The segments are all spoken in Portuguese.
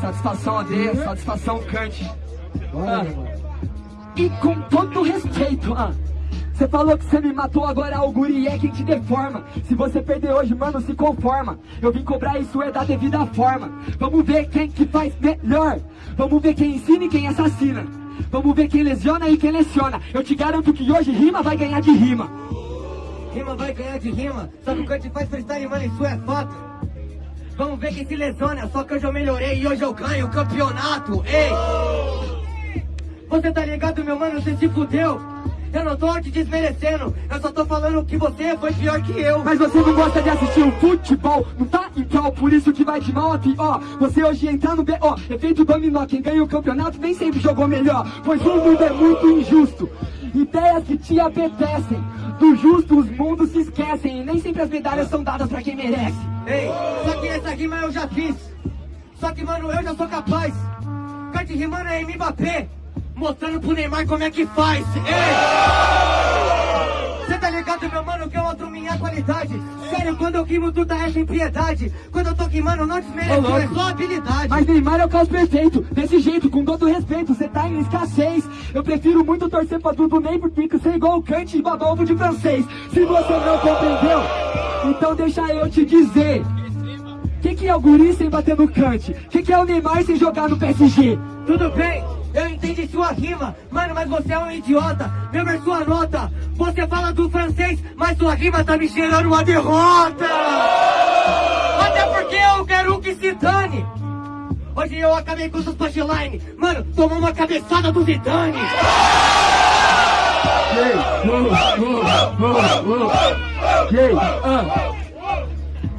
Satisfação André, satisfação Kant. Ah. E com todo respeito, ah. Você falou que você me matou, agora o guri é quem te deforma. Se você perder hoje, mano, se conforma. Eu vim cobrar isso é da devida forma. Vamos ver quem que faz melhor. Vamos ver quem ensina e quem assassina. Vamos ver quem lesiona e quem leciona. Eu te garanto que hoje rima vai ganhar de rima. Rima vai ganhar de rima. Só que o Kant faz freestyle, mano, isso é fato Vamos ver quem se lesiona Só que hoje eu melhorei e hoje eu ganho o campeonato Ei! Você tá ligado, meu mano, você se fudeu eu não tô te desmerecendo, eu só tô falando que você foi pior que eu. Mas você não gosta de assistir o futebol, não tá igual, por isso que vai de mal a pior. Você hoje entra no B.O., efeito dominó, quem ganha o campeonato nem sempre jogou melhor. Pois o mundo é muito injusto, ideias que te apetecem. Do justo os mundos se esquecem, e nem sempre as medalhas são dadas pra quem merece. Ei, só que essa rima eu já fiz, só que mano, eu já sou capaz. Cante rimando é Mbappé mostrando pro Neymar como é que faz. Você tá ligado, meu mano, que eu outro minha qualidade? Sério, quando eu queimo, tu tá é sem piedade. Quando eu tô queimando, não desmereço, é só habilidade. Mas Neymar é o caos perfeito, desse jeito, com todo respeito, cê tá em escassez. Eu prefiro muito torcer pra Dudu Ney, porque você é igual o Kant e babar ovo de francês. Se você não compreendeu, então deixa eu te dizer. Que que é o guri sem bater no Kant? Que que é o Neymar sem jogar no PSG? Tudo bem, eu entendi sua rima, mano, mas você é um idiota. Meu ver sua nota. Você fala do francês, mas sua rima tá me cheirando uma derrota. Até porque eu quero que se dane. Hoje eu acabei com seus punchline. Mano, tomou uma cabeçada do Zidane.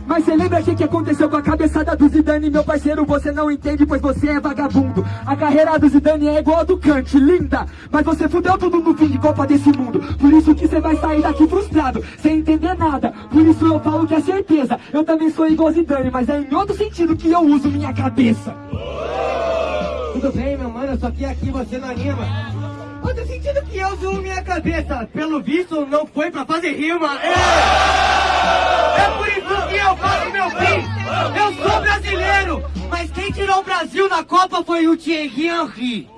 Mas cê lembra o que, que aconteceu com a cabeçada do Zidane Meu parceiro, você não entende, pois você é vagabundo A carreira do Zidane é igual a do Kant, linda Mas você fudeu tudo no fim de Copa desse mundo Por isso que você vai sair daqui frustrado Sem entender nada, por isso eu falo que é certeza Eu também sou igual Zidane, mas é em outro sentido que eu uso minha cabeça Tudo bem, meu mano, só que aqui você não anima Outro sentido que eu uso minha cabeça? Pelo visto, não foi pra fazer rima. É, é por isso que eu faço meu fim. Eu sou brasileiro Mas quem tirou o Brasil na Copa foi o Thierry Henry.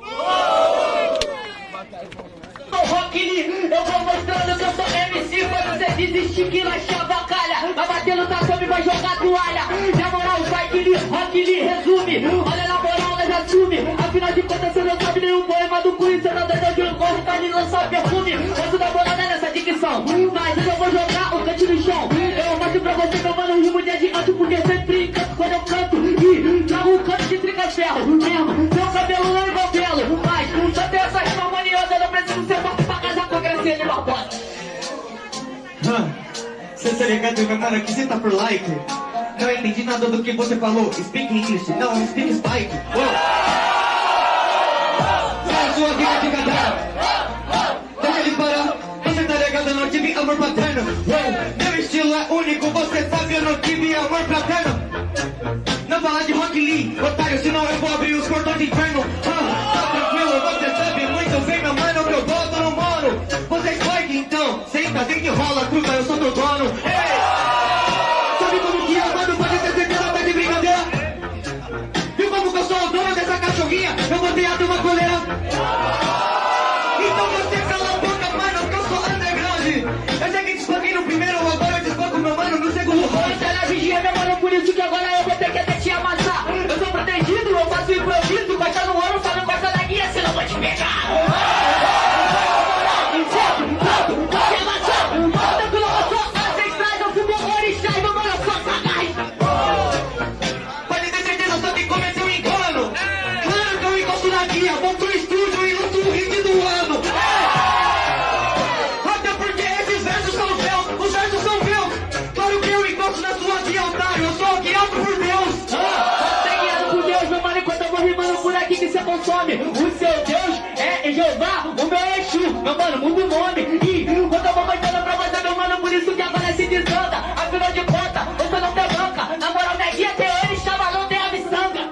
Sou Rock eu vou mostrando que eu sou MC Quando você desistir que nós calha Vai bater no tatame, vai jogar toalha. Na moral, vai Lee, Rock resume. Olha perfume Gosto da bolada nessa dicção. Mas eu vou jogar o cante no chão. Eu mostro pra você que eu mando rimo de adianto Porque sempre encanto quando eu canto. E trago um canto de trica-ferro Mesmo, seu cabelo não é belo Mas só tem essa rima maniosa Não preciso ser forte pra casar com a Graciane Barbosa Você tá ligado, meu mano, que você tá por like? Não entendi nada do que você falou. Speak English, não, speak Spike. Sua vida de cadela Eu não tive amor paterno. Meu estilo é único, você sabe, eu não tive amor paterno. Não fala de Rock Lee, otário, senão eu vou abrir os cordões de inferno. Ah, protegido, eu consome. O seu Deus é Jeová, o meu é Exu, meu mano, muda o nome. E quando eu vou mostrando pra você, meu mano, por isso que agora se desanda. Afinal de contas, você não tem banca. Na moral, minha guia tem ele, chama, não tem a miçanga.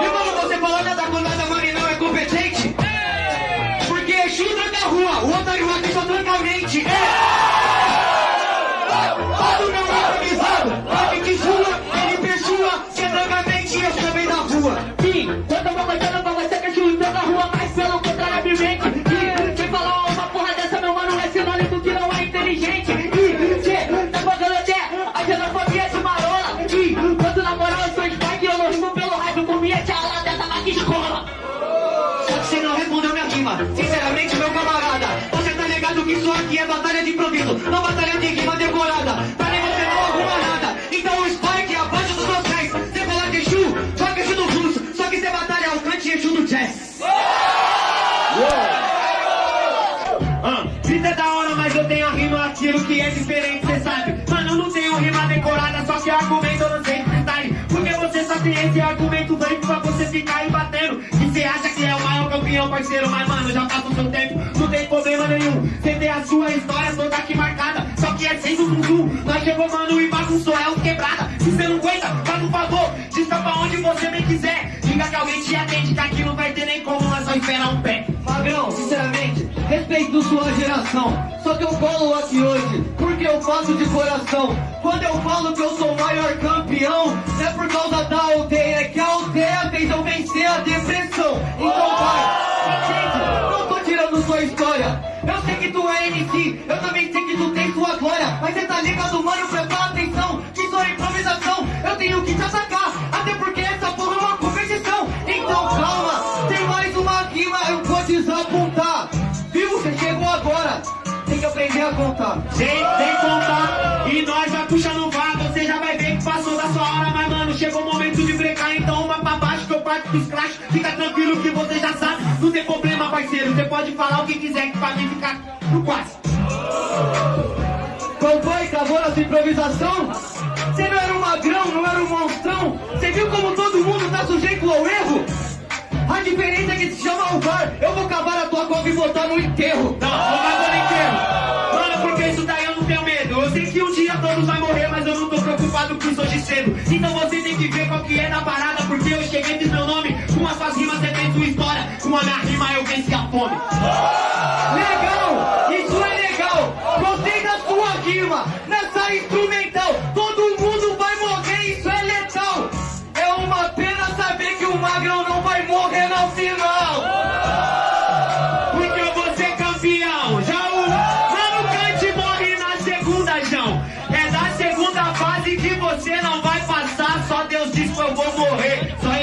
E quando você fala nada com nada, mano, e não é competente? Porque Exu tranca a rua, o otário aqui só improviso, não batalha de rima decorada. Pra mim você não arruma nada. Então o Spike é abaixo dos meus pés. Você coloca Exu, joga Exu do fluxo. Só que você batalha o cante Exu do jazz. Ah, Vida é da hora, mas eu tenho a rima aquilo que é diferente, cê sabe. Mano, eu não tenho rima decorada, só que argumento eu não sei freestyle. Porque você só tem esse argumento veio pra você ficar aí batendo. E cê acha que é o maior campeão, parceiro, mas mano, já passa o seu tempo, não tem problema nenhum. Cê tem a sua história toda sem zum zum. Nós chegou, mano, e bagunçou, é os quebrada. Se cê não aguenta, faz um favor, diga pra onde você bem quiser. Diga que alguém te atende, que aqui não vai ter nem como, nós só esperar um pé. Magrão, sinceramente, respeito sua geração. Só que eu colo aqui hoje, porque eu faço de coração. Quando eu falo que eu sou o maior campeão, é por causa da aldeia, é que a aldeia fez eu vencer a depressão. Então vai, gente, não tô tirando sua história. Eu sei que tu é MC, eu também sei que tu tem sua glória. Mas cê tá ligado, mano, presta atenção, que é improvisação. Eu tenho que te atacar, até porque essa porra é uma competição. Então calma, tem mais uma rima, eu vou desapontar. Viu? Você chegou agora. Tem que aprender a contar. Gente, sem contar, e nós vai puxando vaga, você já vai ver que passou da sua hora, mas mano, chegou o momento de brecar, então uma pra baixo que eu parto dos crash, fica tranquilo que você já sabe, não tem problema, parceiro, você pode falar o que quiser que pra mim ficar no quase. Acabou nossa improvisação? Você não era um magrão, não era um monstrão? Você viu como todo mundo tá sujeito ao erro? A diferença é que se chama o VAR. Eu vou cavar a tua cova e botar no enterro. Não, não vai no inteiro. Mano, porque isso daí eu não tenho medo. Eu sei que um dia todos vai morrer, mas eu não tô preocupado com isso hoje cedo. Então você tem que ver qual que é da parada, porque eu cheguei fiz meu nome. Com as suas rimas você tem sua história. Com a minha rima eu venci a fome. Legal! Isso é rima! Nessa instrumental, todo mundo vai morrer, isso é letal! É uma pena saber que o magrão não vai morrer no final! Porque eu vou ser campeão. Já o Mano Cante morre na segunda, João. É da segunda fase que você não vai passar. Só Deus diz que eu vou morrer. Só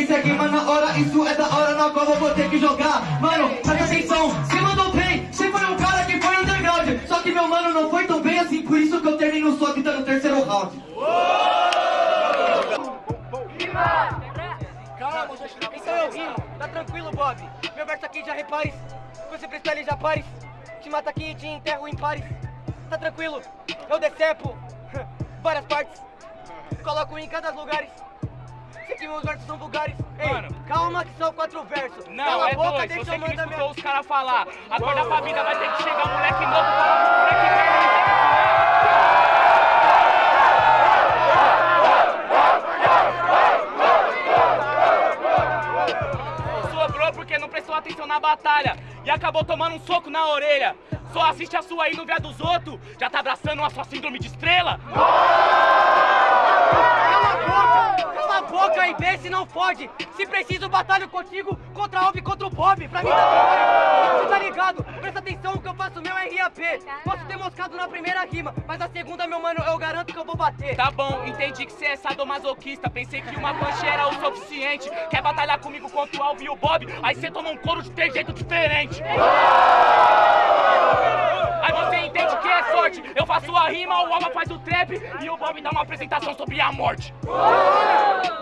julgar. Só que segue, mano, na hora, isso é da hora na qual eu vou ter que jogar. Mano, presta atenção, você mandou bem. Você foi um cara que foi underground. Só que meu mano não foi tão bem assim, por isso que eu termino só vida no terceiro round. Calma, então eu rimo, tá tranquilo, Bob. Meu verso aqui já repares. Você freestyle já pares. Te mata aqui e te enterro em pares. Tá tranquilo, eu decepo várias partes. Coloco em cada lugares. Que meus versos são vulgares. Ei, Mano. calma que são quatro versos. Não, Cala a é boca, dois. Você que não escutou minha... os caras falar. Acorda pra vida, vai ter que chegar um moleque novo falar pro moleque velho. Porque não prestou atenção na batalha e acabou tomando um soco na orelha. Só assiste a sua aí no vê a dos outros. Já tá abraçando a sua síndrome de estrela? A boca! Cala a boca e vê se não fode! Se preciso, batalho contigo contra a Alve e contra o Bob! Pra mim tá Você tá ligado? Presta atenção, o que eu faço meu é RAP! Posso ter moscado na primeira rima, mas a segunda, meu mano, eu garanto que eu vou bater! Tá bom, entendi que você é sadomasoquista. Pensei que uma punch era o suficiente. Quer batalhar comigo contra o Alvin e o Bob? Aí você toma um couro de ter jeito diferente. Aí você entende que é sorte. Eu faço a rima, o Alva faz o trap e o Bob dá uma apresentação sobre a morte.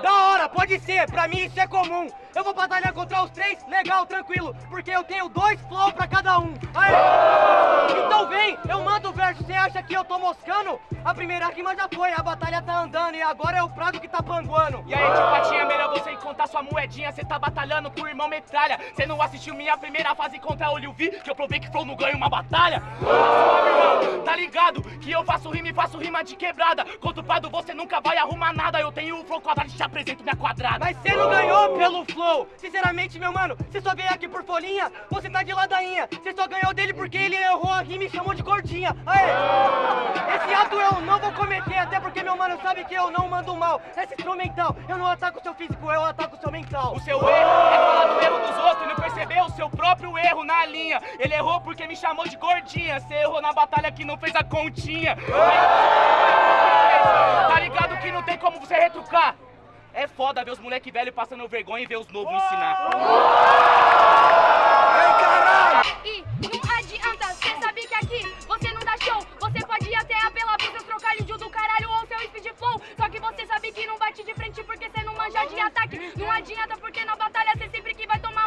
Da hora, pode ser, pra mim isso é comum. Eu vou batalhar contra os três, legal, tranquilo, porque eu tenho dois flow pra cada um. Aê! Então vem, eu mando o verso, você acha que eu tô moscando? A primeira rima já foi, a batalha tá andando e agora é o prato que tá panguando. E aí, tio Patinha, melhor você contar sua moedinha. Você tá batalhando com o irmão metralha. Você não assistiu minha primeira fase contra o Liu Vi? Que eu provei que Flow não ganha uma batalha? Tá ligado? Que eu faço rima e faço rima de quebrada. Contra o Prado você nunca vai arrumar nada. Eu tenho o Flow quadrado e te apresento minha quadrada. Mas você não ganhou pelo flow. Sinceramente, meu mano, você só veio aqui por folhinha, você tá de ladainha. Você só ganhou dele porque ele errou a rima e chamou de gordinha. Aê! Esse ato eu não vou cometer, até porque meu mano sabe que eu não mando mal. Essa instrumental, eu não ataco o seu físico, eu ataco o seu mental. O seu erro é falar do erro dos outros próprio erro na linha. Ele errou porque me chamou de gordinha. Você errou na batalha que não fez a continha. Tá ligado que não tem como você retrucar. É foda ver os moleque velho passando vergonha e ver os novos ensinar. E não adianta, cê sabe que aqui você não dá show. Você pode até apelar pros seus trocalhos do caralho ou seu speed flow. Só que você sabe que não bate de frente porque cê não manja de ataque. Não adianta porque na batalha cê sempre que vai tomar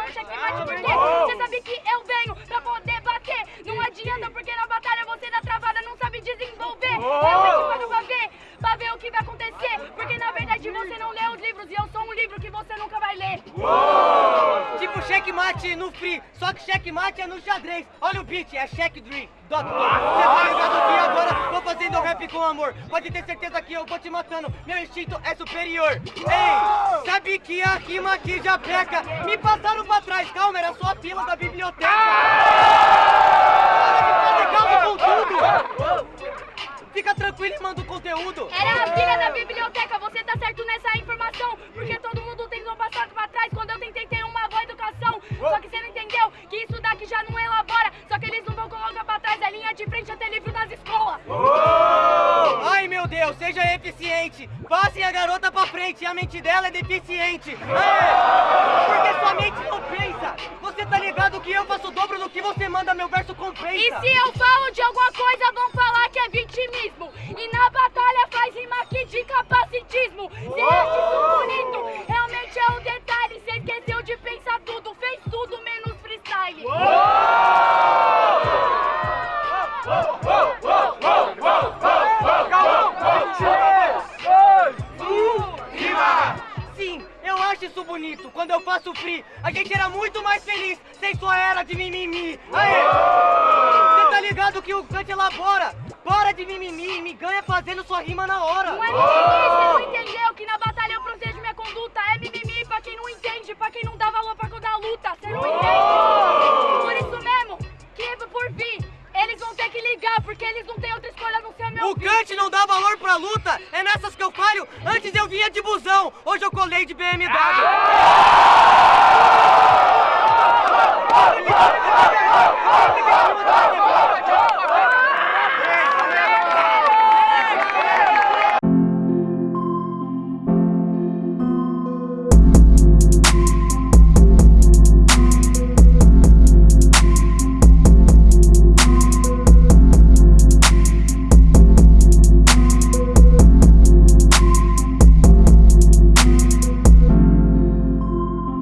Beat, é check dream. Dot Você tá ligado que agora vou fazendo rap com amor. Pode ter certeza que eu vou te matando, meu instinto é superior. Ei, sabe que a rima aqui já peca? Me passaram pra trás, calma, era só a fila da biblioteca. Para de fazer calma com tudo. Fica tranquilo e manda o conteúdo. Era a filha da biblioteca, você tá certo nessa informação. Porque todo mundo tem um passado pra trás quando eu tentei ter uma boa educação. Só que você não entendeu que isso daqui já não elabora. Só que eles não vão colocar pra trás a linha de frente até livro nas escolas. Ai meu Deus, seja eficiente. Passem a garota pra frente, a mente dela é deficiente. É, porque sua mente não pensa. Você tá ligado que eu faço o dobro do que você manda, meu verso compensa. E se eu falo de alguma coisa, vão falar que é vitimismo. E na batalha faz rima aqui de capacitismo. Cê acha isso bonito? Realmente é o detalhe. Cê esqueceu de pensar tudo, fez tudo menos freestyle. Sim, eu acho isso bonito. Quando eu faço free, a gente era muito Kant elabora? Para de mimimi e me ganha fazendo sua rima na hora. Não é mimimi, você não entendeu que na batalha eu protejo minha conduta. É mimimi pra quem não entende, pra quem não dá valor pra quando a luta. Você não entende? Por isso mesmo, que por vir, eles vão ter que ligar, porque eles não têm outra escolha a não ser meu O Kant não dá valor pra luta, é nessas que eu falho. Antes eu vinha de busão, hoje eu colei de BMW.